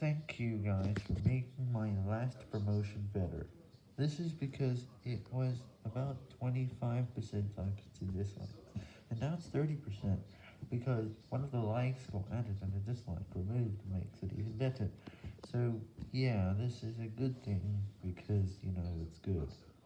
thank you guys for making my last promotion better. This is because it was about 25% likes to dislikes, and now it's 30%, because one of the likes got added and a dislike removed makes it even better. So, yeah, this is a good thing, because, you.